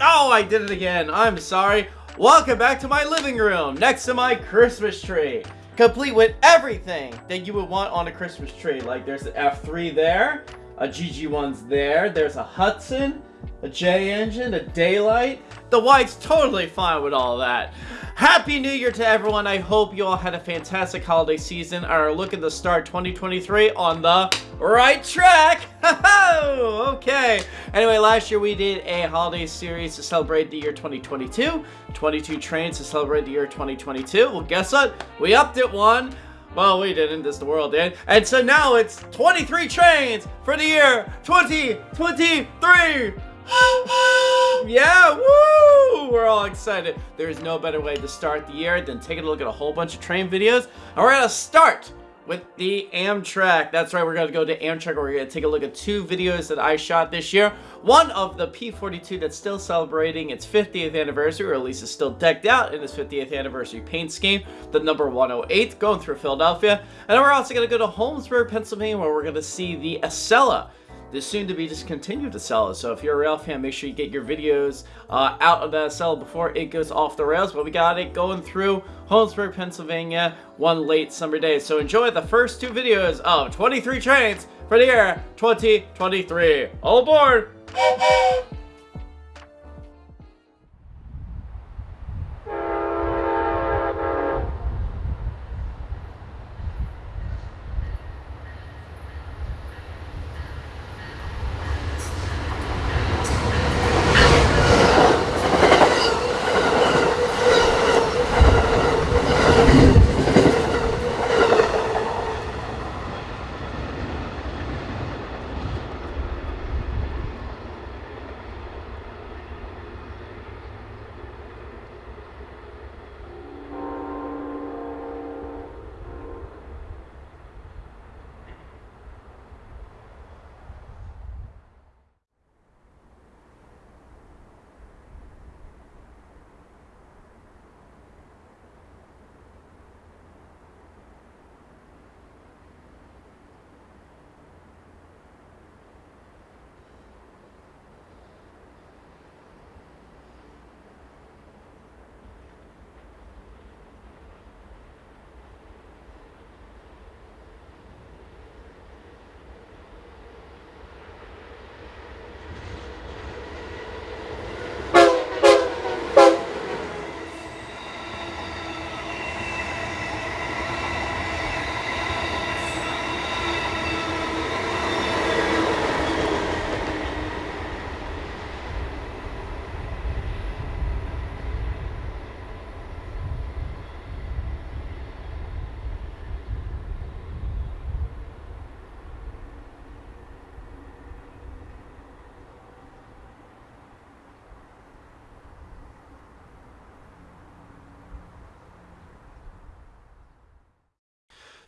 Oh, I did it again. I'm sorry. Welcome back to my living room next to my Christmas tree. Complete with everything that you would want on a Christmas tree. Like there's an F3 there, a GG1's there, there's a Hudson, a J engine, a daylight. The white's totally fine with all that. Happy New Year to everyone. I hope you all had a fantastic holiday season are looking to start 2023 on the right track. okay. Anyway, last year we did a holiday series to celebrate the year 2022. 22 trains to celebrate the year 2022. Well, guess what? We upped it one. Well, we didn't. This the world did. And so now it's 23 trains for the year 2023. yeah, woo! We're all excited. There's no better way to start the year than taking a look at a whole bunch of train videos. And we're gonna start with the Amtrak. That's right, we're gonna go to Amtrak. Where we're gonna take a look at two videos that I shot this year. One of the P42 that's still celebrating its 50th anniversary, or at least is still decked out in its 50th anniversary paint scheme, the number 108, going through Philadelphia. And then we're also gonna go to Holmesburg, Pennsylvania, where we're gonna see the Acela this soon to be discontinued Acela. So if you're a rail fan, make sure you get your videos uh, out of that cell before it goes off the rails. But we got it going through Holmesburg, Pennsylvania, one late summer day. So enjoy the first two videos of 23 trains for the year 2023. All aboard!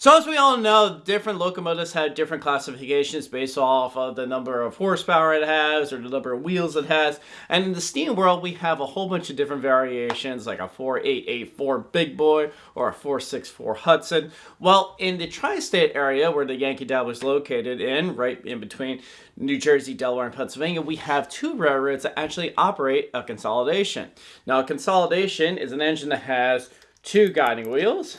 So as we all know, different locomotives have different classifications based off of the number of horsepower it has or the number of wheels it has. And in the steam world, we have a whole bunch of different variations like a 4884 Big Boy or a 464 Hudson. Well, in the tri-state area where the Yankee Dabbler was located in, right in between New Jersey, Delaware, and Pennsylvania, we have two railroads that actually operate a consolidation. Now, a consolidation is an engine that has two guiding wheels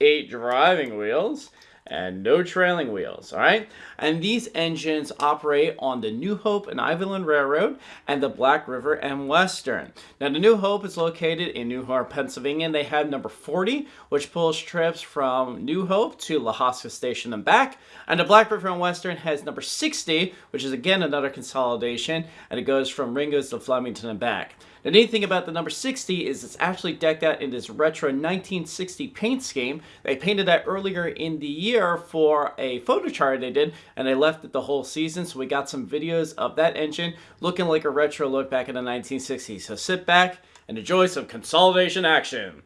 eight driving wheels, and no trailing wheels, all right? And these engines operate on the New Hope and Ivyland Railroad and the Black River and Western. Now, the New Hope is located in New Hope, Pennsylvania, and they have number 40, which pulls trips from New Hope to Lahaska Station and back. And the Black River and Western has number 60, which is again another consolidation, and it goes from Ringoes to Flemington and back. The neat thing about the number 60 is it's actually decked out in this retro 1960 paint scheme. They painted that earlier in the year for a photo chart they did, and they left it the whole season, so we got some videos of that engine looking like a retro look back in the 1960s. So sit back and enjoy some consolidation action.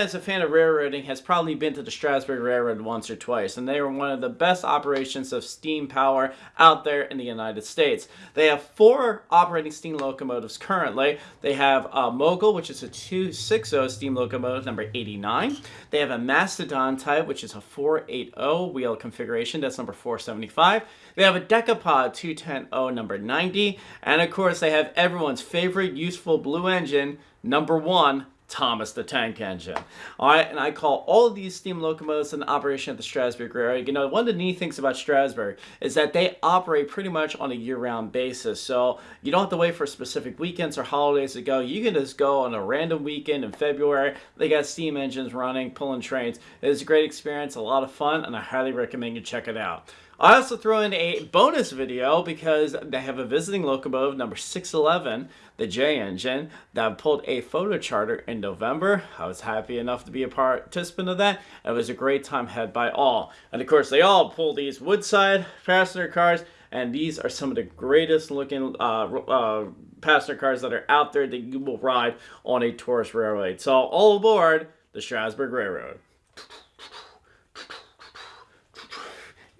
That's a fan of railroading has probably been to the Strasburg Railroad once or twice, and they are one of the best operations of steam power out there in the United States. They have four operating steam locomotives currently. They have a Mogul, which is a 260 steam locomotive, number 89. They have a Mastodon type, which is a 480 wheel configuration, that's number 475. They have a Decapod 210 number 90, and of course they have everyone's favorite useful blue engine, number one, Thomas the Tank Engine. All right, and I call all of these steam locomotives in operation at the Strasburg Railroad. You know, one of the neat things about Strasburg is that they operate pretty much on a year-round basis. So you don't have to wait for specific weekends or holidays to go. You can just go on a random weekend in February. They got steam engines running, pulling trains. It is a great experience, a lot of fun, and I highly recommend you check it out. I also throw in a bonus video because they have a visiting locomotive number 611, the J engine, that pulled a photo charter in November. I was happy enough to be a participant of that. It was a great time had by all. And of course, they all pull these Woodside passenger cars, and these are some of the greatest looking uh, uh, passenger cars that are out there that you will ride on a tourist railway. So all aboard the Strasburg Railroad.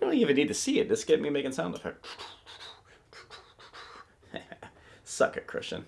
You don't even need to see it. Just get me making sound effects. Suck it, Christian.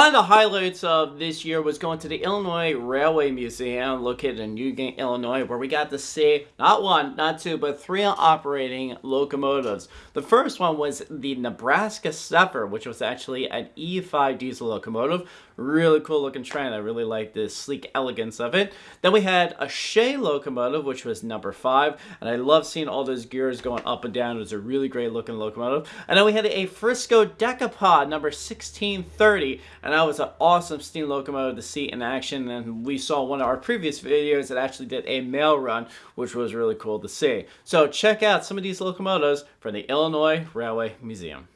One of the highlights of this year was going to the Illinois Railway Museum located in Newgate, Illinois, where we got to see not one, not two, but three operating locomotives. The first one was the Nebraska Zephyr, which was actually an E5 diesel locomotive. Really cool looking train. I really like the sleek elegance of it. Then we had a Shay locomotive, which was number five, and I love seeing all those gears going up and down. It was a really great looking locomotive. And then we had a Frisco Decapod, number 1630, and that was an awesome steam locomotive to see in action. And we saw one of our previous videos that actually did a mail run, which was really cool to see. So check out some of these locomotives from the Illinois Railway Museum.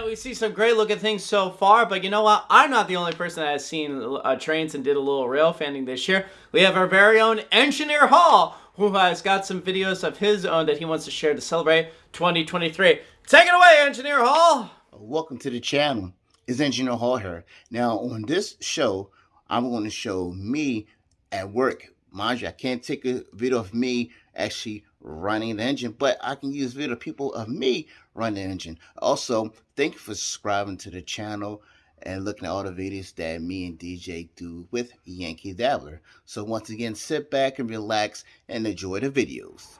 Yeah, we see some great looking things so far, but you know what? I'm not the only person that has seen uh, trains and did a little rail fanning this year. We have our very own Engineer Hall, who has got some videos of his own that he wants to share to celebrate 2023. Take it away, Engineer Hall! Welcome to the channel. It's Engineer Hall here. Now, on this show, I'm going to show me at work. Mind you, I can't take a video of me actually running the engine, but I can use video people of me running the engine. Also, thank you for subscribing to the channel and looking at all the videos that me and DJ do with Yankee Dabbler. So once again, sit back and relax and enjoy the videos.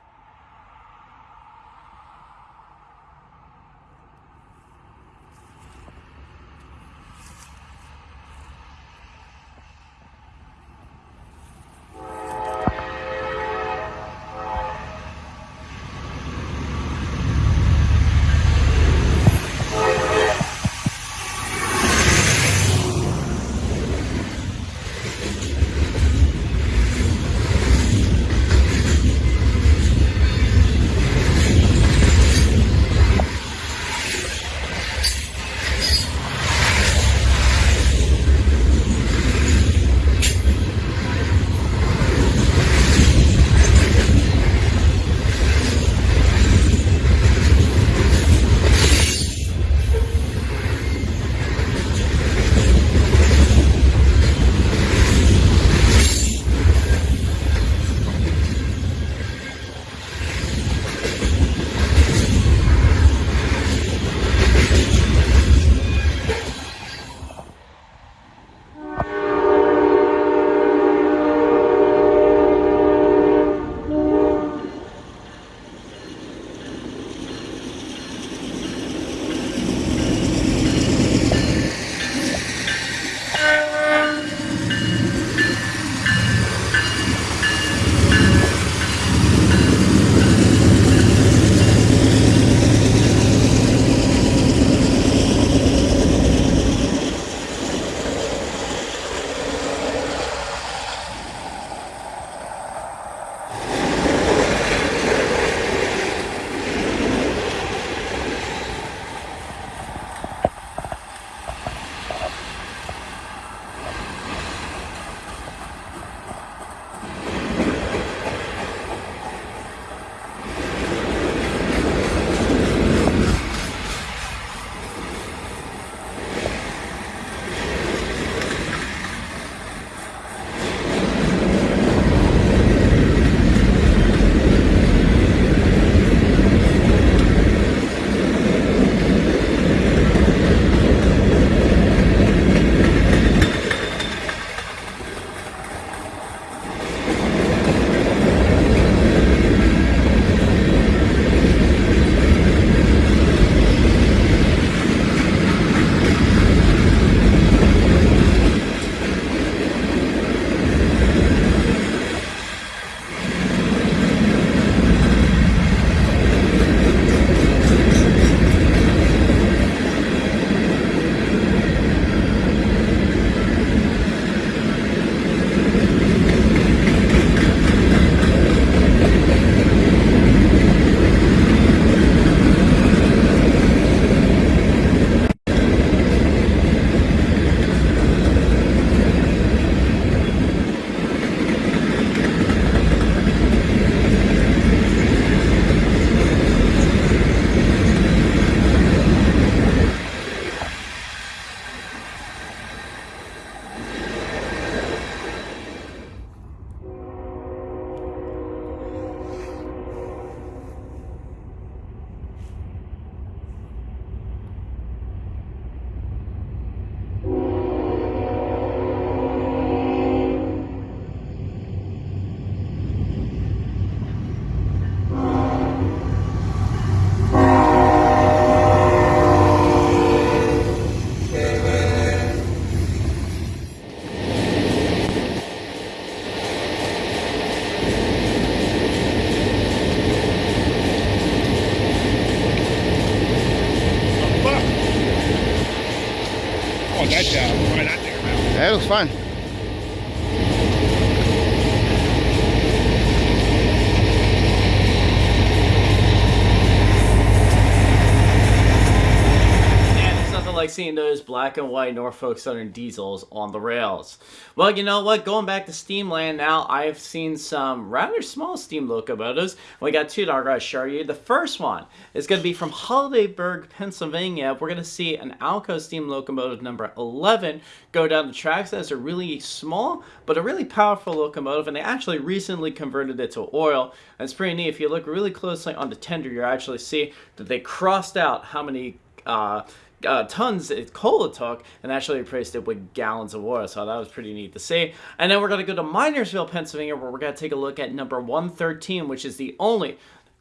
Norfolk Southern diesels on the rails. Well, you know what? Going back to Steamland now, I've seen some rather small steam locomotives. We got two that going to show you. The first one is going to be from Hollidaysburg, Pennsylvania. We're going to see an Alco steam locomotive number 11 go down the tracks. That's a really small, but a really powerful locomotive, and they actually recently converted it to oil. And it's pretty neat. If you look really closely on the tender, you actually see that they crossed out how many uh, uh, tons of coal it took and actually replaced it with gallons of water. So that was pretty neat to see. And then we're going to go to Minersville, Pennsylvania, where we're going to take a look at number 113, which is the only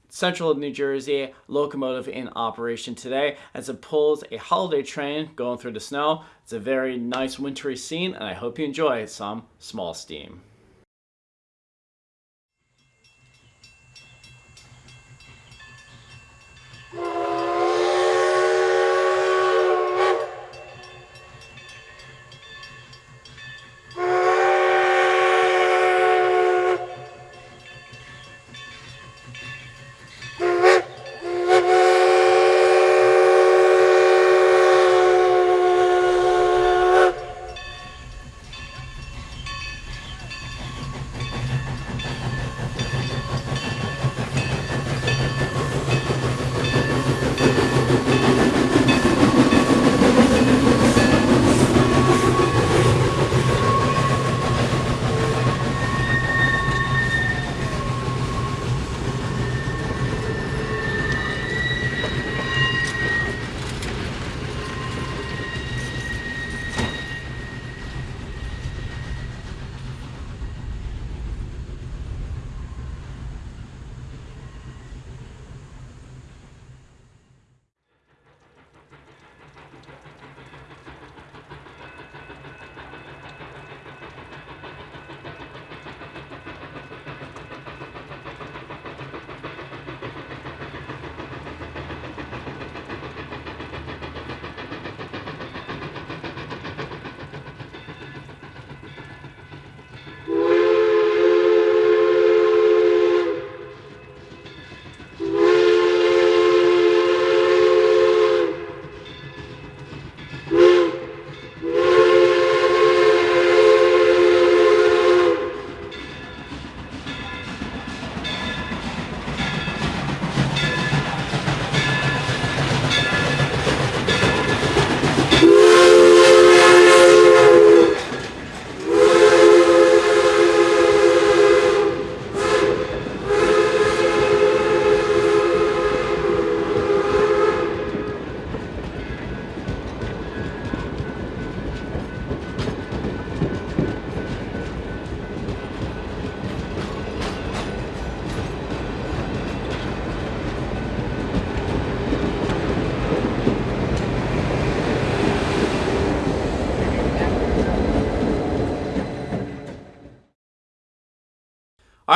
central of New Jersey locomotive in operation today as it pulls a holiday train going through the snow. It's a very nice wintry scene, and I hope you enjoy some small steam.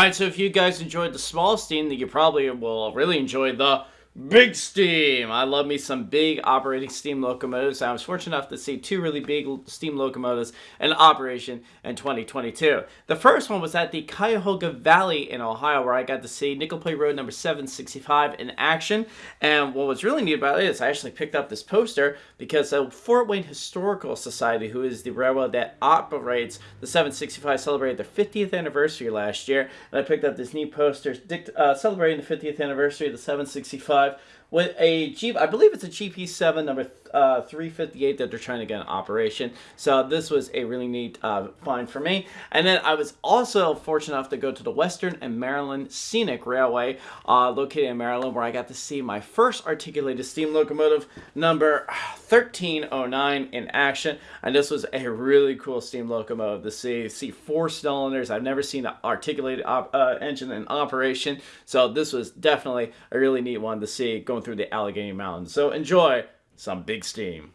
Alright, so if you guys enjoyed the small steam, then you probably will really enjoy the big steam. I love me some big operating steam locomotives. I was fortunate enough to see two really big steam locomotives in operation in 2022. The first one was at the Cuyahoga Valley in Ohio, where I got to see Nickel Plate Road number 765 in action. And what was really neat about it is I actually picked up this poster because the Fort Wayne Historical Society, who is the railroad that operates the 765, celebrated their 50th anniversary last year. And I picked up this neat poster uh, celebrating the 50th anniversary of the 765 with a Geep, I believe it's a GP7 number uh, 358 that they're trying to get in operation. So this was a really neat uh, find for me. And then I was also fortunate enough to go to the Western and Maryland Scenic Railway uh, located in Maryland where I got to see my first articulated steam locomotive number 1309 in action. And this was a really cool steam locomotive to see. See four cylinders. I've never seen an articulated uh, engine in operation. So this was definitely a really neat one to see going through the Allegheny Mountains. So enjoy some big steam.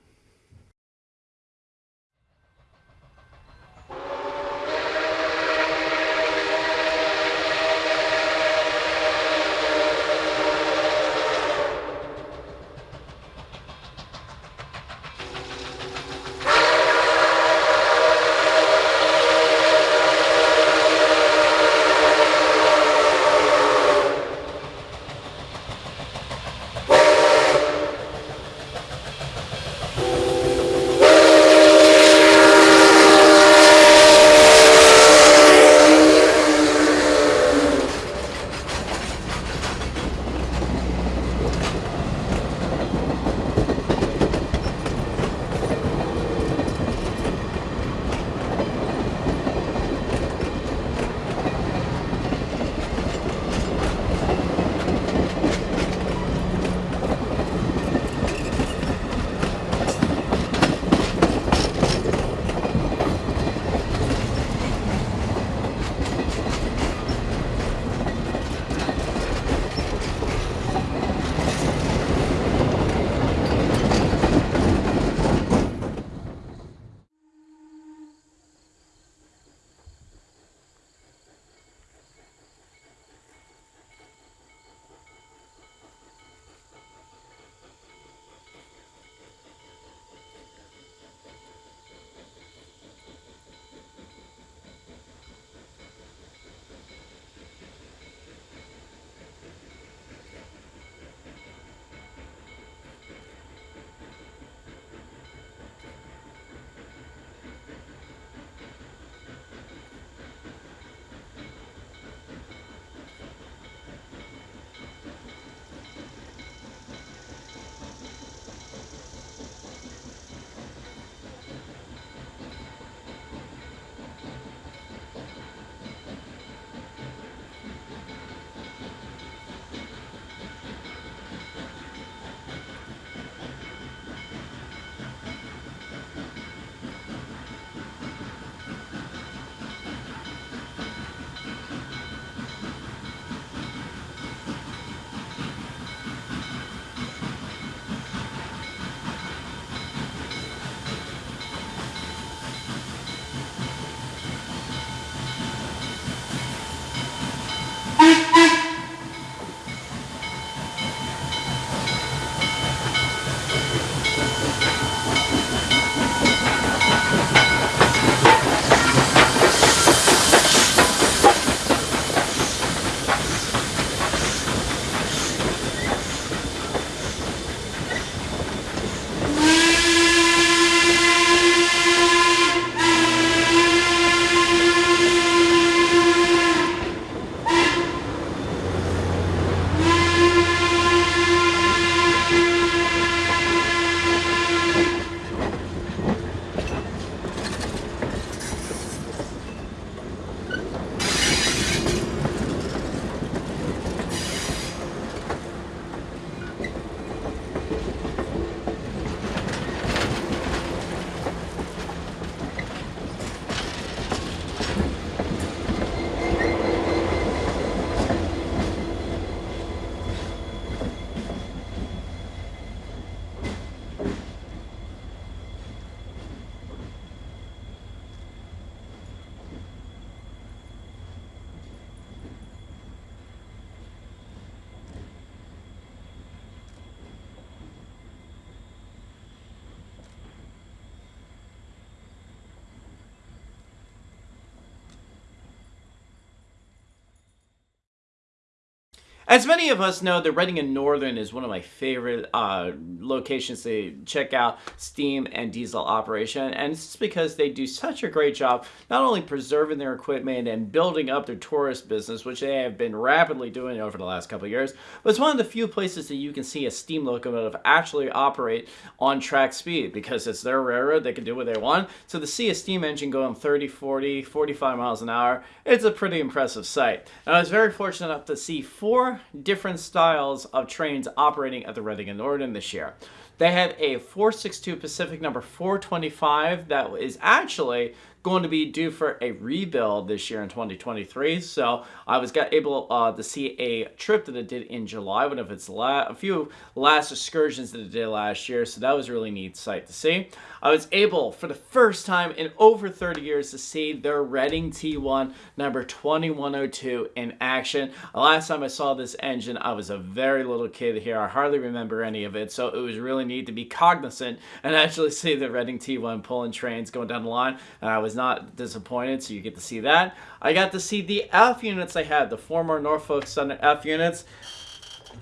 As many of us know, the Reading and Northern is one of my favorite uh, locations to check out steam and diesel operation, and it's because they do such a great job not only preserving their equipment and building up their tourist business, which they have been rapidly doing over the last couple years, but it's one of the few places that you can see a steam locomotive actually operate on track speed because it's their railroad, they can do what they want. So to see a steam engine going 30, 40, 45 miles an hour, it's a pretty impressive sight. And I was very fortunate enough to see four different styles of trains operating at the Reading and Northern this year. They have a 462 Pacific number 425 that is actually going to be due for a rebuild this year in 2023. So I was got able uh, to see a trip that it did in July, one of its a few last excursions that it did last year. So that was really neat sight to see. I was able for the first time in over 30 years to see their Reading T1 number 2102 in action. The last time I saw this engine, I was a very little kid here. I hardly remember any of it. So it was really neat to be cognizant and actually see the Reading T1 pulling trains going down the line. And I was not disappointed, so you get to see that. I got to see the F units I had, the former Norfolk Southern F units.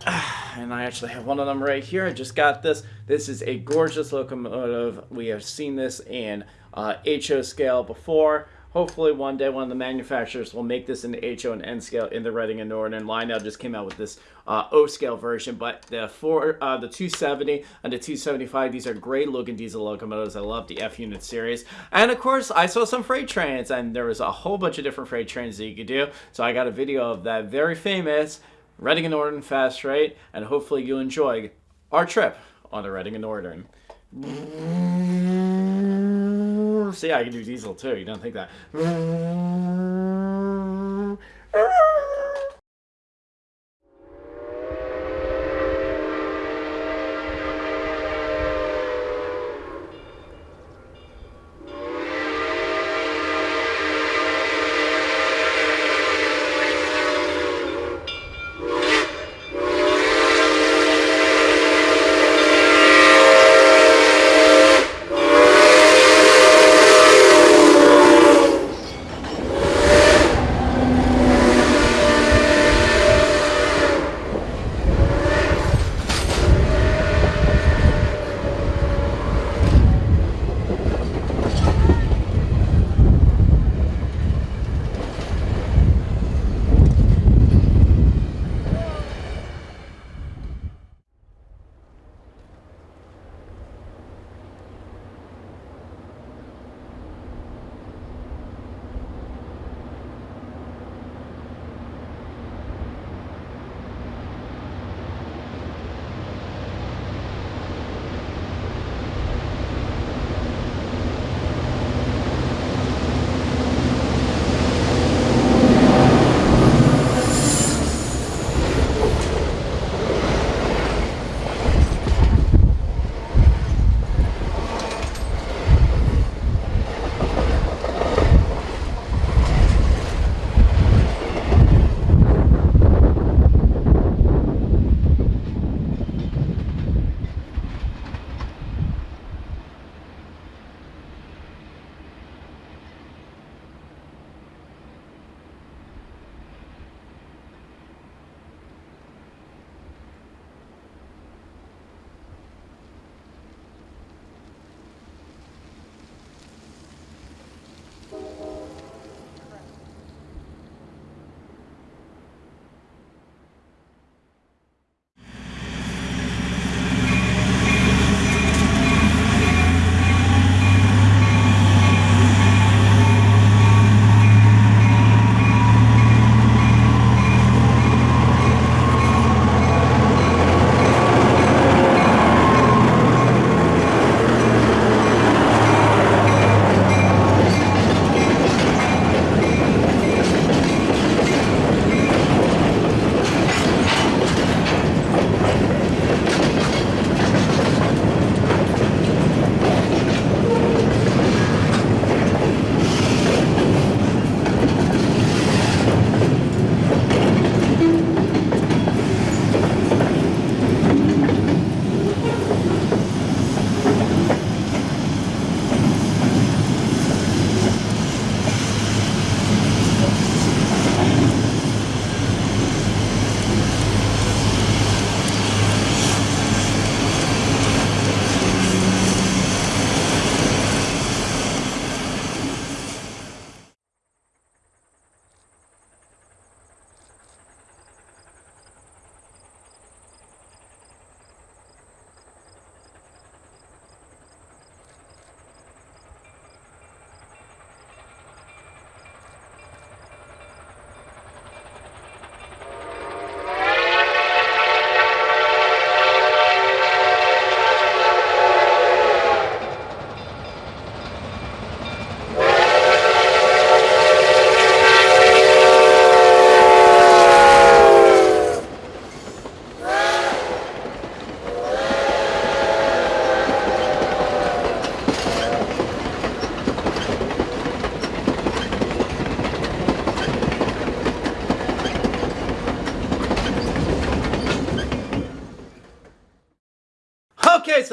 And I actually have one of them right here. I just got this. This is a gorgeous locomotive. We have seen this in uh, HO scale before. Hopefully one day one of the manufacturers will make this in the HO and N scale in the Reading and Northern. Lionel just came out with this uh, O scale version, but the four, uh, the 270 and the 275, these are great looking diesel locomotives. I love the F unit series. And of course, I saw some freight trains, and there was a whole bunch of different freight trains that you could do. So I got a video of that very famous Reading and Northern Fast Freight, and hopefully you enjoy our trip on the Reading and Northern. See, I can do diesel too. You don't think that?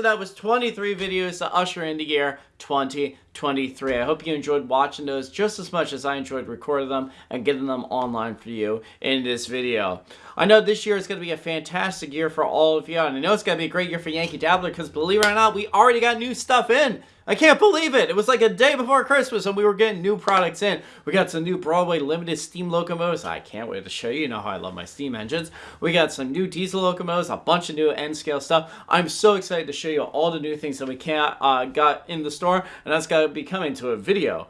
That was 23 videos to usher in the year 2023. I hope you enjoyed watching those just as much as I enjoyed recording them and getting them online for you in this video. I know this year is going to be a fantastic year for all of you, and I know it's going to be a great year for Yankee Dabbler because believe it or not, we already got new stuff in. I can't believe it. It was like a day before Christmas and we were getting new products in. We got some new Broadway limited steam locomotives. I can't wait to show you. You know how I love my steam engines. We got some new diesel locomotives, a bunch of new N-scale stuff. I'm so excited to show you all the new things that we can't uh, got in the store and that's got to be coming to a video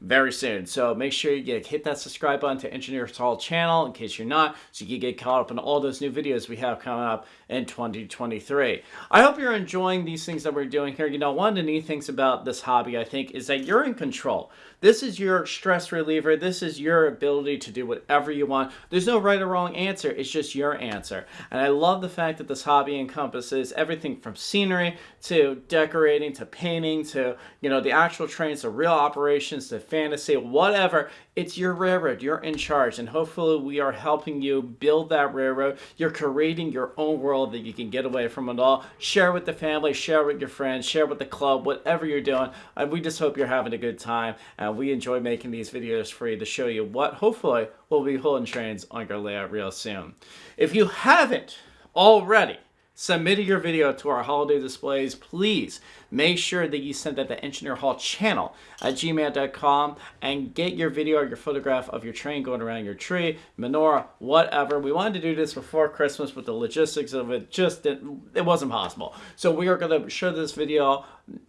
very soon. So make sure you get, hit that subscribe button to Engineers Hall channel in case you're not, so you can get caught up on all those new videos we have coming up in 2023. I hope you're enjoying these things that we're doing here. You know, one of the neat things about this hobby, I think, is that you're in control. This is your stress reliever. This is your ability to do whatever you want. There's no right or wrong answer. It's just your answer. And I love the fact that this hobby encompasses everything from scenery to decorating to painting to, you know, the actual trains to real operations to fantasy, whatever. It's your railroad. You're in charge. And hopefully we are helping you build that railroad. You're creating your own world that you can get away from it all. Share with the family, share with your friends, share with the club, whatever you're doing. And we just hope you're having a good time. And we enjoy making these videos for you to show you what hopefully will be holding trains on your layout real soon. If you haven't already, submitted your video to our holiday displays, please make sure that you send that to Engineer Hall channel at gmail.com and get your video or your photograph of your train going around your tree, menorah, whatever. We wanted to do this before Christmas, but the logistics of it just didn't, it wasn't possible. So we are going to show this video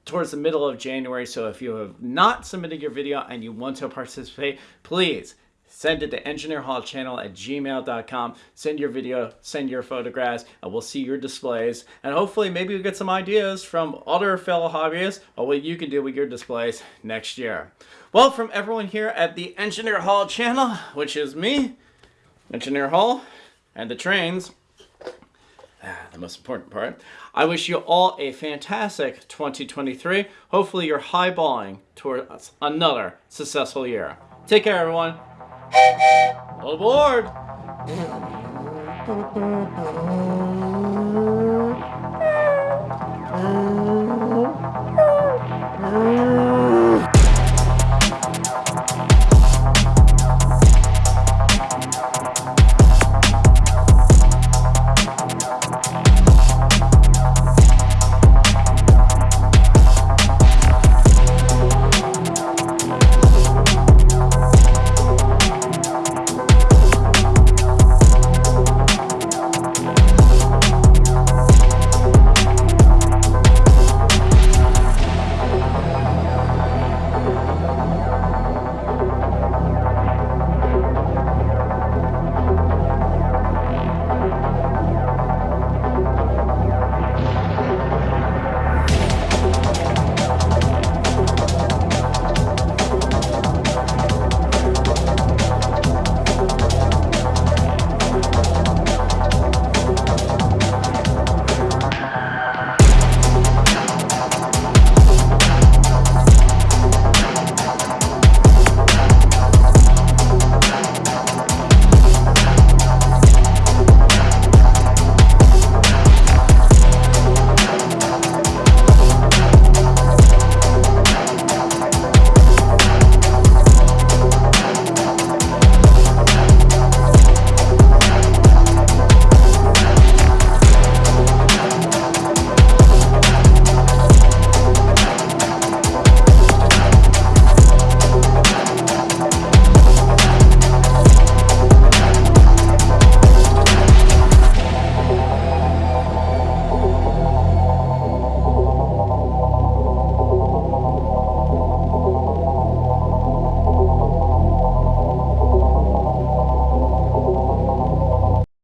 towards the middle of January. So if you have not submitted your video and you want to participate, please send it to engineerhallchannel at gmail.com. Send your video, send your photographs, and we'll see your displays. And hopefully maybe we get some ideas from other fellow hobbyists on what you can do with your displays next year. Well, from everyone here at the Engineer Hall channel, which is me, Engineer Hall, and the trains, ah, the most important part. I wish you all a fantastic 2023. Hopefully you're highballing towards another successful year. Take care, everyone. Aboard!